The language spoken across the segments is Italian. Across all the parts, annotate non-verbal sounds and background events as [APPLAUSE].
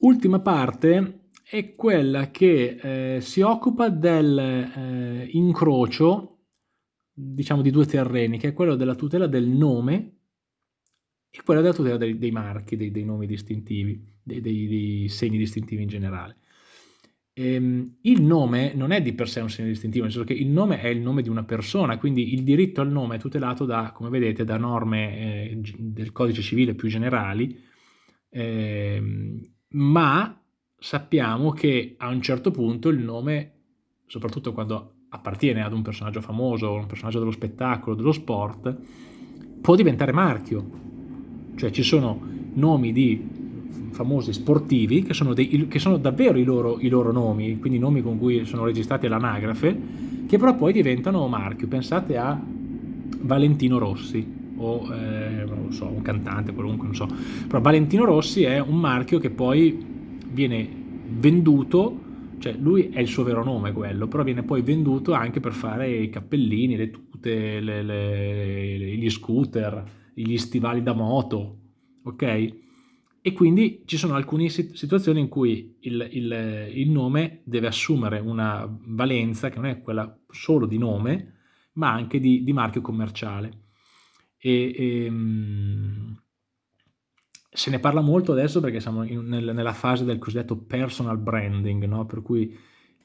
Ultima parte è quella che eh, si occupa del eh, diciamo, di due terreni, che è quello della tutela del nome e quella della tutela dei, dei marchi, dei, dei, nomi distintivi, dei, dei, segni distintivi in generale. Ehm, il nome non è di per sé un segno distintivo, nel senso che il nome è il nome di una persona, quindi il diritto al nome è tutelato da, come vedete, da norme eh, del codice civile più generali, eh, ma sappiamo che a un certo punto il nome, soprattutto quando appartiene ad un personaggio famoso, un personaggio dello spettacolo, dello sport, può diventare marchio. Cioè ci sono nomi di famosi sportivi che sono, dei, che sono davvero i loro, i loro, nomi, quindi nomi con cui sono registrati all'anagrafe, che però poi diventano marchio. Pensate a Valentino Rossi, o eh, so, un cantante, qualunque, non so. Però Valentino Rossi è un marchio che poi viene venduto, cioè lui è il suo vero nome quello, però viene poi venduto anche per fare i cappellini, le tute, le, le, gli scooter, gli stivali da moto, ok? E quindi ci sono alcune situazioni in cui il, il, il nome deve assumere una valenza che non è quella solo di nome, ma anche di, di marchio commerciale. E, e, ehm, se ne parla molto adesso perché siamo in, nel, nella fase del cosiddetto personal branding, no? per cui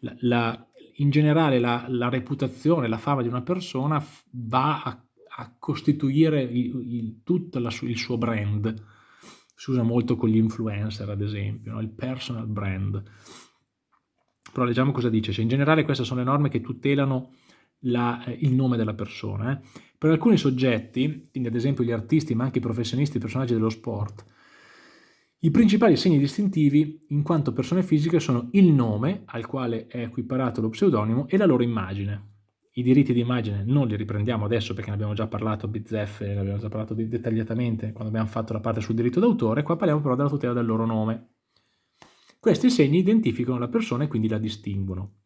la, la, in generale la, la, reputazione, la fama di una persona va a, a costituire il, il, tutto la, il suo brand. Si usa molto con gli influencer, ad esempio, no? il personal brand. Però leggiamo cosa dice. Cioè, in generale queste sono le norme che tutelano la, eh, il nome della persona. Eh. Per alcuni soggetti, quindi ad esempio gli artisti ma anche i professionisti, i personaggi dello sport, i principali segni distintivi in quanto persone fisiche sono il nome al quale è equiparato lo pseudonimo e la loro immagine. I diritti di immagine non li riprendiamo adesso perché ne abbiamo già parlato a bizzeffe, ne abbiamo già parlato dettagliatamente quando abbiamo fatto la parte sul diritto d'autore, qua parliamo però della tutela del loro nome. Questi segni identificano la persona e quindi la distinguono.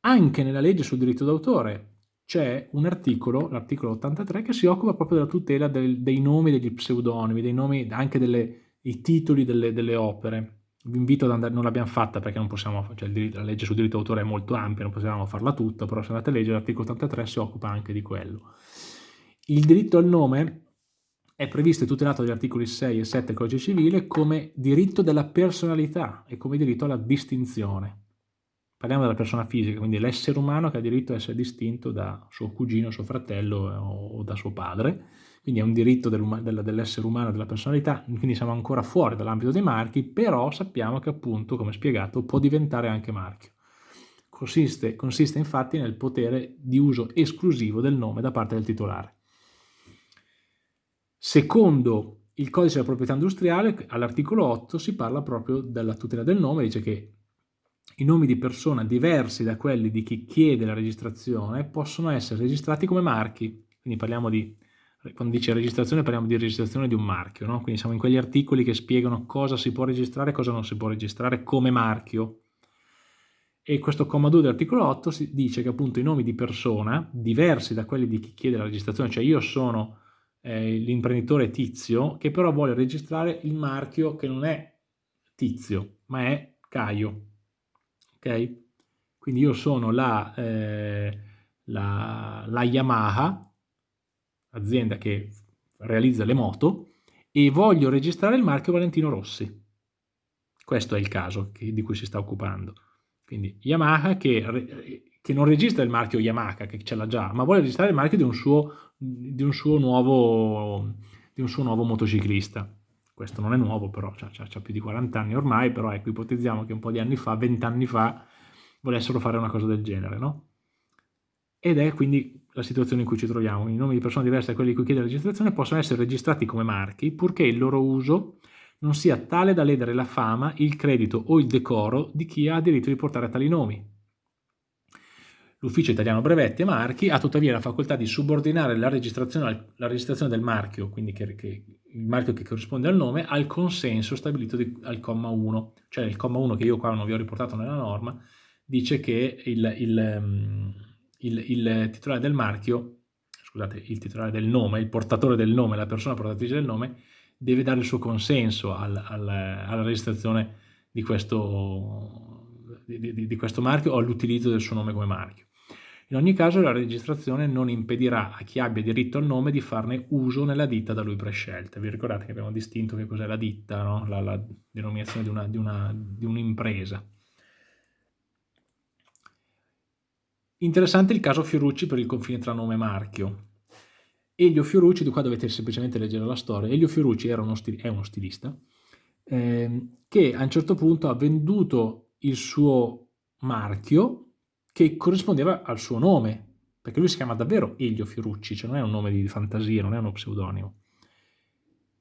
Anche nella legge sul diritto d'autore c'è un articolo, l'articolo 83, che si occupa proprio della tutela del, dei nomi degli pseudonimi, dei nomi anche dei titoli delle, delle, opere. Vi invito ad andare, non l'abbiamo fatta perché non possiamo, cioè diritto, la legge sul diritto d'autore è molto ampia, non possiamo farla tutta, però se andate a leggere l'articolo 83 si occupa anche di quello. Il diritto al nome è previsto e tutelato dagli articoli 6 e 7 del codice civile come diritto della personalità e come diritto alla distinzione. Parliamo della persona fisica, quindi l'essere umano che ha diritto a essere distinto da suo cugino, suo fratello eh, o da suo padre, quindi è un diritto dell'essere umano, della personalità, quindi siamo ancora fuori dall'ambito dei marchi, però sappiamo che appunto, come spiegato, può diventare anche marchio. Consiste, consiste infatti nel potere di uso esclusivo del nome da parte del titolare. Secondo il codice della proprietà industriale, all'articolo 8 si parla proprio della tutela del nome, dice che i nomi di persona diversi da quelli di chi chiede la registrazione possono essere registrati come marchi. Quindi parliamo di, quando dice registrazione parliamo di registrazione di un marchio, no? quindi siamo in quegli articoli che spiegano cosa si può registrare e cosa non si può registrare come marchio. E questo comma 2 dell'articolo 8 si dice che appunto i nomi di persona, diversi da quelli di chi chiede la registrazione, cioè io sono eh, l'imprenditore Tizio, che però vuole registrare il marchio che non è Tizio, ma è Caio ok? Quindi io sono la, eh, la, la Yamaha, azienda che realizza le moto, e voglio registrare il marchio Valentino Rossi. Questo è il caso che, di cui si sta occupando. Quindi Yamaha che, che, non registra il marchio Yamaha, che ce l'ha già, ma vuole registrare il marchio di un suo, di un suo, nuovo, di un suo nuovo motociclista questo non è nuovo però, ha più di 40 anni ormai, però ecco, ipotizziamo che un po' di anni fa, 20 anni fa, volessero fare una cosa del genere, no? Ed è quindi la situazione in cui ci troviamo. I nomi di persone diverse da quelli di cui chiede la registrazione possono essere registrati come marchi, purché il loro uso non sia tale da ledere la fama, il credito o il decoro di chi ha diritto di portare tali nomi. L'Ufficio Italiano Brevetti e Marchi ha tuttavia la facoltà di subordinare la registrazione, la registrazione del marchio, quindi che, che, il marchio che corrisponde al nome, al consenso stabilito di, al comma 1. Cioè il comma 1 che io qua non vi ho riportato nella norma, dice che il, il, mm, il, il titolare del marchio, scusate, il titolare del nome, il portatore del nome, la persona portatrice del nome, deve dare il suo consenso al, al, alla registrazione di questo, di, di, di questo marchio o all'utilizzo del suo nome come marchio. In ogni caso la registrazione non impedirà a chi abbia diritto al nome di farne uso nella ditta da lui prescelta. Vi ricordate che abbiamo distinto che cos'è la ditta, no? la, la, denominazione di un'impresa. Un Interessante il caso Fiorucci per il confine tra nome e marchio. Elio Fiorucci, di qua dovete semplicemente leggere la storia, Elio Fiorucci uno è uno stilista, eh, che a un certo punto ha venduto il suo marchio che corrispondeva al suo nome, perché lui si chiama davvero Elio Fiorucci, cioè non è un nome di fantasia, non è uno pseudonimo.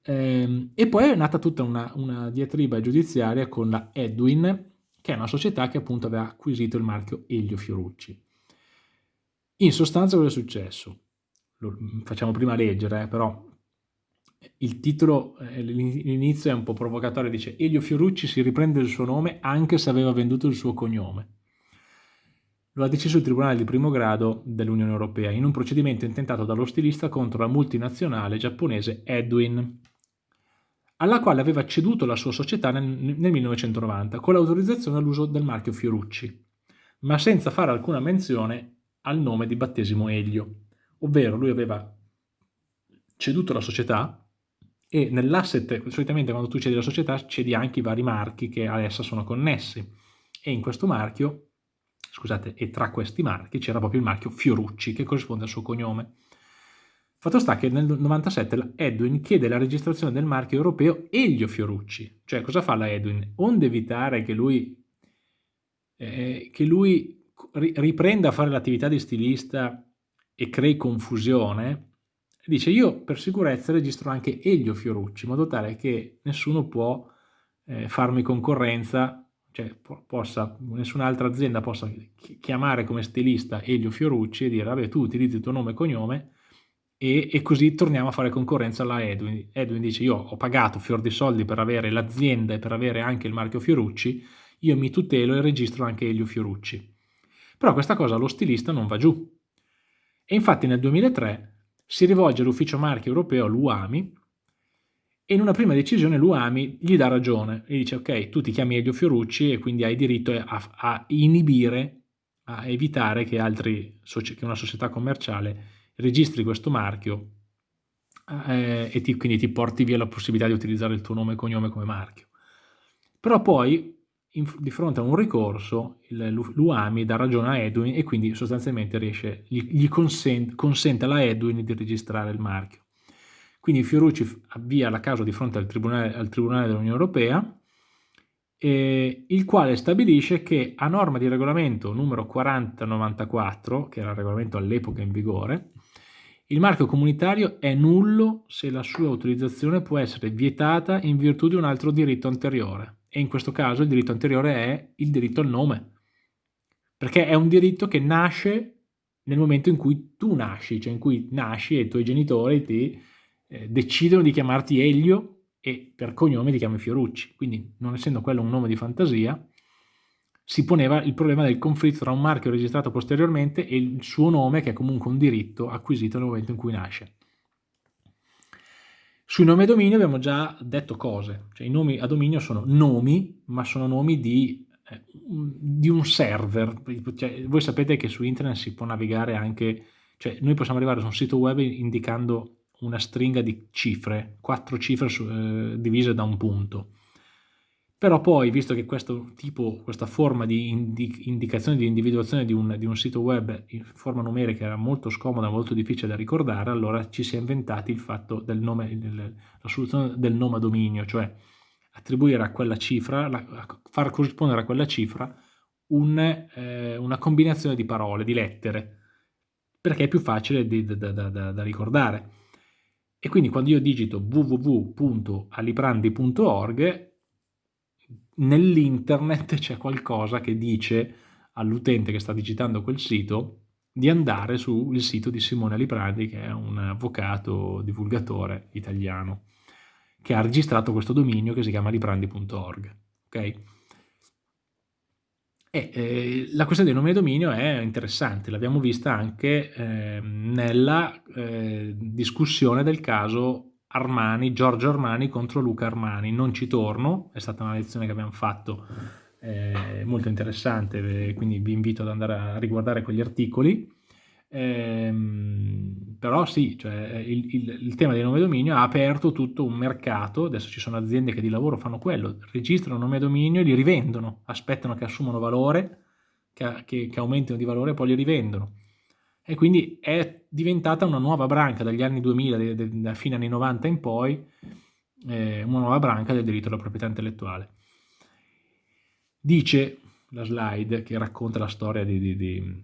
Eh, e poi è nata tutta una, una diatriba giudiziaria con la Edwin, che è una società che appunto aveva acquisito il marchio Elio Fiorucci. In sostanza cosa è successo? Lo facciamo prima leggere, eh, però il titolo, eh, l'inizio è un po' provocatorio, dice Elio Fiorucci si riprende il suo nome anche se aveva venduto il suo cognome. Lo ha deciso il Tribunale di primo grado dell'Unione Europea in un procedimento intentato dallo stilista contro la multinazionale giapponese Edwin, alla quale aveva ceduto la sua società nel, nel 1990 con l'autorizzazione all'uso del marchio Fiorucci, ma senza fare alcuna menzione al nome di battesimo Elio, ovvero lui aveva ceduto la società e nell'asset, solitamente quando tu cedi la società, cedi anche i vari marchi che a essa sono connessi. E in questo marchio, scusate, e tra questi marchi c'era proprio il marchio Fiorucci, che corrisponde al suo cognome. Fatto sta che nel 97 la Edwin chiede la registrazione del marchio europeo Elio Fiorucci. Cioè, cosa fa la Edwin? Onde evitare che lui, eh, che lui riprenda a fare l'attività di stilista e crei confusione, dice io per sicurezza registro anche Elio Fiorucci, in modo tale che nessuno può eh, farmi concorrenza, cioè possa, nessun'altra azienda possa chiamare come stilista Elio Fiorucci e dire vabbè tu utilizzi il tuo nome e cognome e, e, così torniamo a fare concorrenza alla Edwin. Edwin dice io ho pagato fior di soldi per avere l'azienda e per avere anche il marchio Fiorucci, io mi tutelo e registro anche Elio Fiorucci. Però questa cosa allo stilista non va giù. E infatti nel 2003 si rivolge all'ufficio marchi europeo, l'UAMI, e in una prima decisione l'UAMI gli dà ragione e dice ok, tu ti chiami Elio Fiorucci e quindi hai diritto a, a inibire, a evitare che, altri, che, una società commerciale registri questo marchio eh, e ti, quindi ti porti via la possibilità di utilizzare il tuo nome e cognome come marchio. Però poi in, di fronte a un ricorso l'UAMI dà ragione a Edwin e quindi sostanzialmente riesce, gli, gli consente, consente alla Edwin di registrare il marchio. Quindi Fiorucci avvia la causa di fronte al Tribunale, al tribunale dell'Unione Europea, eh, il quale stabilisce che a norma di regolamento numero 4094, che era il regolamento all'epoca in vigore, il marchio comunitario è nullo se la sua utilizzazione può essere vietata in virtù di un altro diritto anteriore e in questo caso il diritto anteriore è il diritto al nome, perché è un diritto che nasce nel momento in cui tu nasci, cioè in cui nasci e i tuoi genitori ti eh, decidono di chiamarti Elio e per cognome ti chiami Fiorucci, quindi non essendo quello un nome di fantasia, si poneva il problema del conflitto tra un marchio registrato posteriormente e il suo nome che è comunque un diritto acquisito nel momento in cui nasce. Sui nomi a dominio abbiamo già detto cose, cioè i nomi a dominio sono nomi, ma sono nomi di, eh, di un server. Cioè, voi sapete che su internet si può navigare anche, cioè noi possiamo arrivare su un sito web indicando una stringa di cifre, quattro cifre su, eh, divise da un punto. Però poi, visto che questo tipo, questa forma di indi indicazione di individuazione di un, di un, sito web in forma numerica era molto scomoda, molto difficile da ricordare, allora ci si è inventati il fatto del nome, del, la soluzione del nome a dominio, cioè attribuire a quella cifra, la, far corrispondere a quella cifra un, eh, una combinazione di parole, di lettere, perché è più facile di, da, da, da, da ricordare. E quindi quando io digito www.aliprandi.org nell'internet [LAUGHS] c'è qualcosa che dice all'utente che sta digitando quel sito di andare sul sito di Simone Liprandi, che è un avvocato divulgatore italiano, che ha registrato questo dominio che si chiama liprandi.org. Okay? E, eh, la questione dei nomi di dominio è interessante, l'abbiamo vista anche eh, nella eh, discussione del caso Armani, Giorgio Armani contro Luca Armani. Non ci torno, è stata una lezione che abbiamo fatto eh, molto interessante, quindi vi invito ad andare a riguardare quegli articoli. Ehm, però sì, cioè, il, il, il, tema del nome dominio ha aperto tutto un mercato, adesso ci sono aziende che di lavoro fanno quello, registrano nome dominio e li rivendono, aspettano che assumano valore, che, che, che aumentino di valore e poi li rivendono. E quindi è diventata una nuova branca dagli anni 2000, de, de, da fine anni 90 in poi, eh, una nuova branca del diritto alla proprietà intellettuale. Dice la slide che racconta la storia di, di, di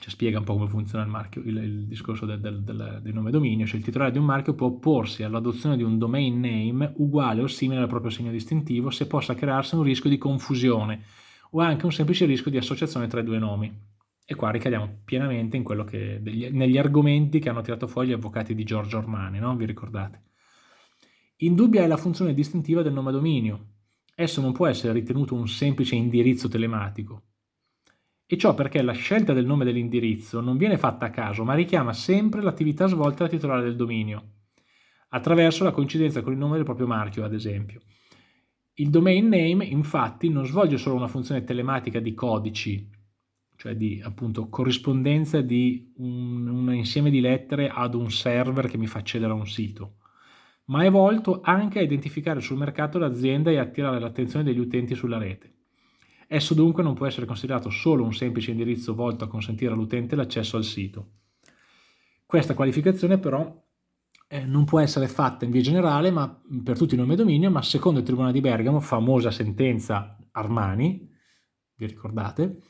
cioè spiega un po' come funziona il, marchio, il, il discorso del, del, del, del, nome dominio, cioè il titolare di un marchio può opporsi all'adozione di un domain name uguale o simile al proprio segno distintivo se possa crearsi un rischio di confusione o anche un semplice rischio di associazione tra i due nomi. E qua ricadiamo pienamente in quello che, degli, negli argomenti che hanno tirato fuori gli avvocati di Giorgio Ormani, no? vi ricordate? Indubbia è la funzione distintiva del nome dominio. Esso non può essere ritenuto un semplice indirizzo telematico, e ciò perché la scelta del nome dell'indirizzo non viene fatta a caso, ma richiama sempre l'attività svolta dal titolare del dominio, attraverso la coincidenza con il nome del proprio marchio, ad esempio. Il domain name, infatti, non svolge solo una funzione telematica di codici, cioè di appunto corrispondenza di un, un insieme di lettere ad un server che mi fa accedere a un sito, ma è volto anche a identificare sul mercato l'azienda e attirare l'attenzione degli utenti sulla rete. Esso dunque non può essere considerato solo un semplice indirizzo volto a consentire all'utente l'accesso al sito. Questa qualificazione però eh, non può essere fatta in via generale ma, per tutti i nomi e dominio, ma secondo il Tribunale di Bergamo, famosa sentenza Armani, vi ricordate,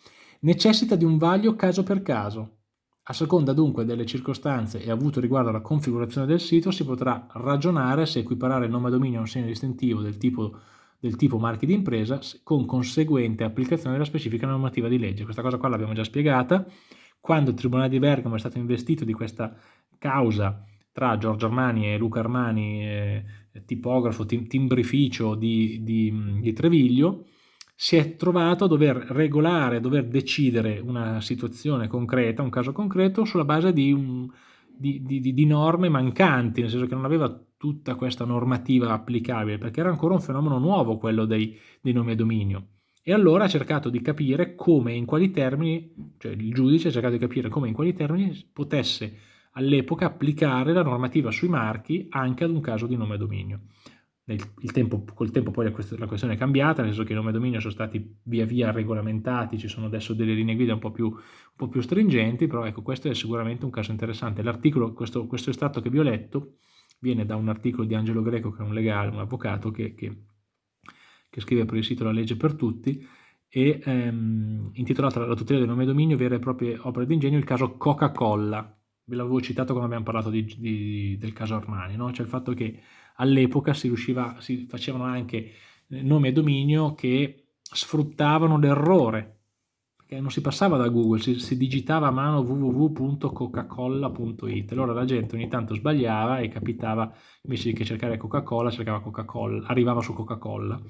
necessita di un vaglio caso per caso. A seconda dunque delle circostanze e avuto riguardo alla configurazione del sito si potrà ragionare se equiparare il nome dominio a un segno distintivo del tipo del tipo marchi di impresa con conseguente applicazione della specifica normativa di legge. Questa cosa qua l'abbiamo già spiegata. Quando il Tribunale di Bergamo è stato investito di questa causa tra Giorgio Armani e Luca Armani, eh, tipografo, tim timbrificio di, di, di Treviglio, si è trovato a dover regolare, a dover decidere una situazione concreta, un caso concreto, sulla base di, un, di, di, di norme mancanti, nel senso che non aveva tutta questa normativa applicabile, perché era ancora un fenomeno nuovo quello dei, dei nomi a dominio. E allora ha cercato di capire come in quali termini, cioè il giudice ha cercato di capire come in quali termini potesse all'epoca applicare la normativa sui marchi anche ad un caso di nome a dominio. Il tempo, col tempo poi la questione è cambiata, nel senso che i nomi a dominio sono stati via via regolamentati, ci sono adesso delle linee guida un po' più, un po più stringenti, però ecco questo è sicuramente un caso interessante. L'articolo, questo, questo estratto che vi ho letto, viene da un articolo di Angelo Greco, che è un legale, un avvocato, che, che, che scrive per il sito La legge per tutti, e ehm, intitolato La tutela del nome e dominio, vere e proprie opere d'ingegno, il caso Coca-Cola. Ve l'avevo citato quando abbiamo parlato di, di, del caso Armani, no? cioè il fatto che all'epoca si, si facevano anche nome e dominio che sfruttavano l'errore non si passava da Google, si, si digitava a mano www.coca-cola.it. Allora la gente ogni tanto sbagliava e capitava, invece che cercare Coca-Cola, cercava Coca-Cola, arrivava su Coca-Cola.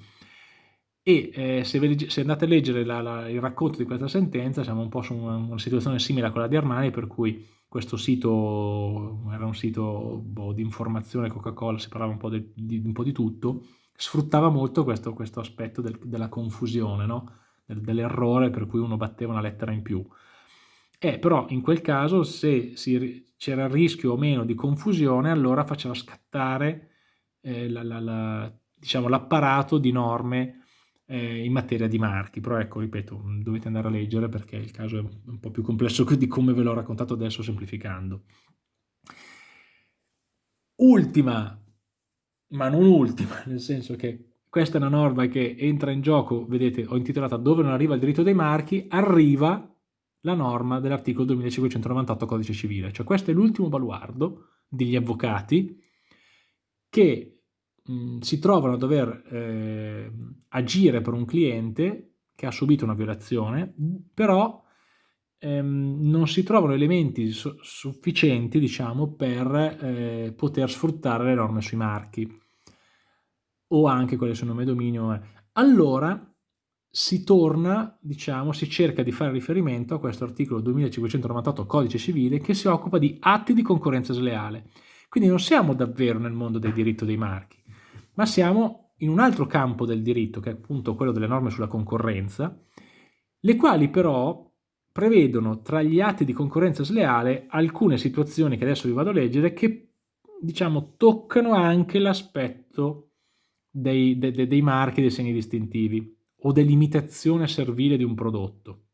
E eh, se, se, andate a leggere la, la, il racconto di questa sentenza, siamo un po' su una, una, situazione simile a quella di Armani, per cui questo sito era un sito boh, di informazione Coca-Cola, si parlava un po' di, di, un po' di tutto, sfruttava molto questo, questo aspetto del, della confusione, no? dell'errore per cui uno batteva una lettera in più. Eh, però in quel caso se c'era il rischio o meno di confusione, allora faceva scattare eh, l'apparato diciamo, di norme eh, in materia di marchi. Però ecco, ripeto, dovete andare a leggere perché il caso è un po' più complesso [LAUGHS] di come ve l'ho raccontato adesso semplificando. Ultima, ma non ultima, [LAUGHS] nel senso che questa è una norma che entra in gioco, vedete, ho intitolata dove non arriva il diritto dei marchi, arriva la norma dell'articolo 2598 codice civile. Cioè questo è l'ultimo baluardo degli avvocati che mh, si trovano a dover eh, agire per un cliente che ha subito una violazione, però ehm, non si trovano elementi su sufficienti, diciamo, per eh, poter sfruttare le norme sui marchi o anche quelle sul nome dominio, eh. allora si torna, diciamo, si cerca di fare riferimento a questo articolo 2598 codice civile che si occupa di atti di concorrenza sleale. Quindi non siamo davvero nel mondo del diritto dei marchi, ma siamo in un altro campo del diritto, che è appunto quello delle norme sulla concorrenza, le quali però prevedono tra gli atti di concorrenza sleale alcune situazioni che adesso vi vado a leggere che diciamo toccano anche l'aspetto dei, de, de, dei marchi, dei segni distintivi o dell'imitazione servile di un prodotto.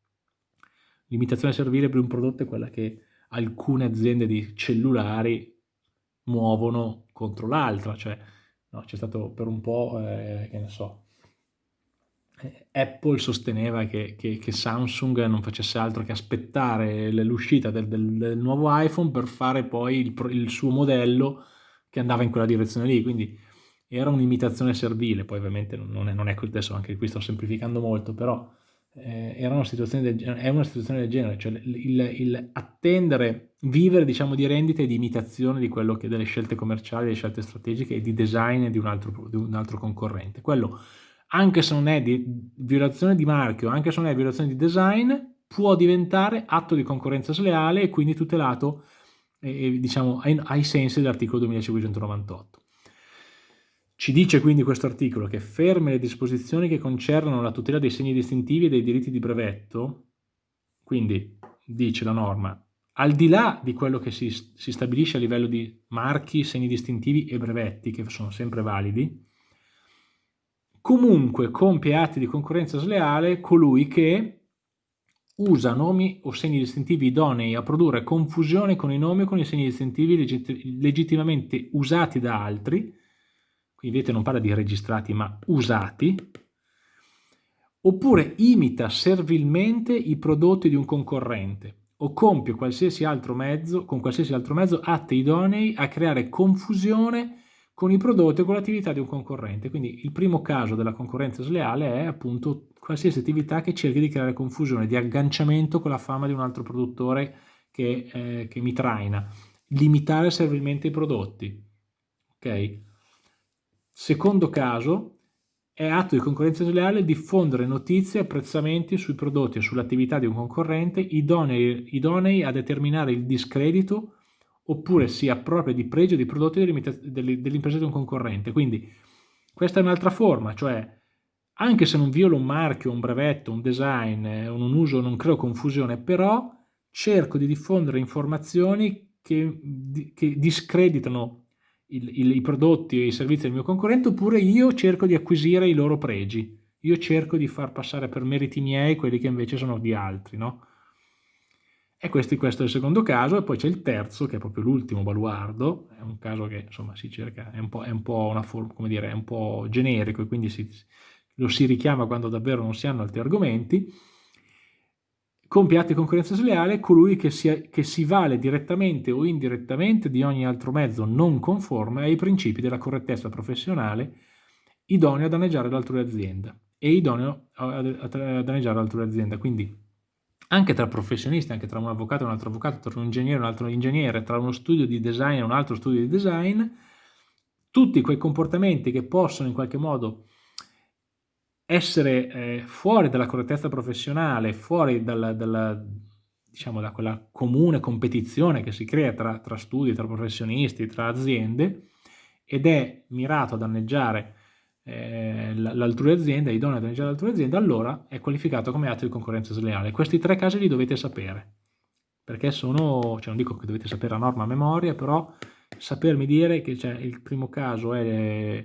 L'imitazione servile per un prodotto è quella che alcune aziende di cellulari muovono contro l'altra, cioè no, c'è stato per un po', eh, che ne so, eh, Apple sosteneva che, che, che, Samsung non facesse altro che aspettare l'uscita del, del, del, nuovo iPhone per fare poi il, il, suo modello che andava in quella direzione lì, quindi era un'imitazione servile, poi ovviamente non è, non è adesso anche qui sto semplificando molto, però eh, era una situazione del, è una situazione del genere, cioè il, il, attendere, vivere diciamo di rendita e di imitazione di quello che delle scelte commerciali, delle scelte strategiche e di design di un altro, di un altro concorrente. Quello anche se non è di violazione di marchio, anche se non è violazione di design, può diventare atto di concorrenza sleale e quindi tutelato eh, diciamo, ai, ai sensi dell'articolo 2598. Ci dice quindi questo articolo che ferme le disposizioni che concernono la tutela dei segni distintivi e dei diritti di brevetto, quindi dice la norma, al di là di quello che si, si stabilisce a livello di marchi, segni distintivi e brevetti, che sono sempre validi, comunque compie atti di concorrenza sleale colui che usa nomi o segni distintivi idonei a produrre confusione con i nomi o con i segni distintivi legit legittimamente usati da altri, vedete non parla di registrati ma usati, oppure imita servilmente i prodotti di un concorrente o compie qualsiasi altro mezzo, con qualsiasi altro mezzo atti idonei a creare confusione con i prodotti o con l'attività di un concorrente. Quindi il primo caso della concorrenza sleale è appunto qualsiasi attività che cerchi di creare confusione, di agganciamento con la fama di un altro produttore che, eh, che mi traina. Limitare servilmente i prodotti. Ok? Secondo caso è atto di concorrenza sleale diffondere notizie e apprezzamenti sui prodotti e sull'attività di un concorrente idonei, idonei a determinare il discredito oppure si appropria di pregio di prodotti dell'impresa di un concorrente. Quindi questa è un'altra forma, cioè anche se non violo un marchio, un brevetto, un design, eh, un uso, non creo confusione, però cerco di diffondere informazioni che, che discreditano il, il, i prodotti e i servizi del mio concorrente, oppure io cerco di acquisire i loro pregi. Io cerco di far passare per meriti miei quelli che invece sono di altri, no? E questo, questo, è il secondo caso, e poi c'è il terzo, che è proprio l'ultimo baluardo, è un caso che insomma si cerca, è un po', è un po una forma, come dire, è un po' generico e quindi si, lo si richiama quando davvero non si hanno altri argomenti. Compie atti di concorrenza sleale colui che si, che si vale direttamente o indirettamente di ogni altro mezzo non conforme ai principi della correttezza professionale idoneo a danneggiare l'altrui azienda e idoneo a, danneggiare l'altrui azienda. Quindi anche tra professionisti, anche tra un avvocato e un altro avvocato, tra un ingegnere e un altro ingegnere, tra uno studio di design e un altro studio di design, tutti quei comportamenti che possono in qualche modo essere eh, fuori dalla correttezza professionale, fuori dalla, dalla, diciamo, da quella comune competizione che si crea tra, tra studi, tra professionisti, tra aziende, ed è mirato a danneggiare eh, l'altrui azienda, è idoneo a danneggiare l'altrui azienda, allora è qualificato come atto di concorrenza sleale. Questi tre casi li dovete sapere, perché sono, cioè non dico che dovete sapere la norma a memoria, però sapermi dire che cioè, il primo caso è,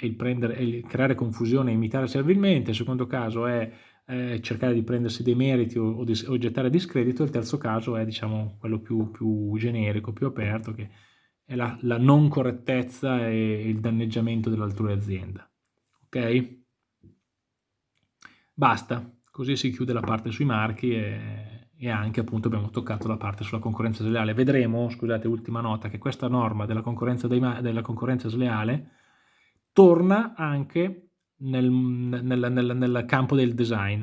il prendere, il creare confusione e imitare servilmente, il secondo caso è eh, cercare di prendersi dei meriti o, o, di, o, gettare discredito, il terzo caso è diciamo quello più, più generico, più aperto, che è la, la non correttezza e il danneggiamento dell'altrui azienda ok? Basta, così si chiude la parte sui marchi e, e, anche appunto abbiamo toccato la parte sulla concorrenza sleale. Vedremo, scusate, ultima nota, che questa norma della concorrenza, dei, della concorrenza sleale torna anche nel, nel, nel, nel campo del design.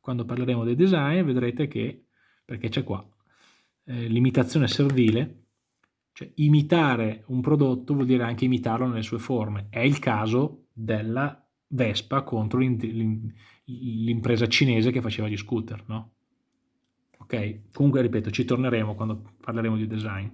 Quando parleremo del design vedrete che, perché c'è qua, eh, l'imitazione servile, cioè imitare un prodotto vuol dire anche imitarlo nelle sue forme. È il caso della Vespa contro l'impresa cinese che faceva gli scooter, no? Ok? Comunque, ripeto, ci torneremo quando parleremo di design.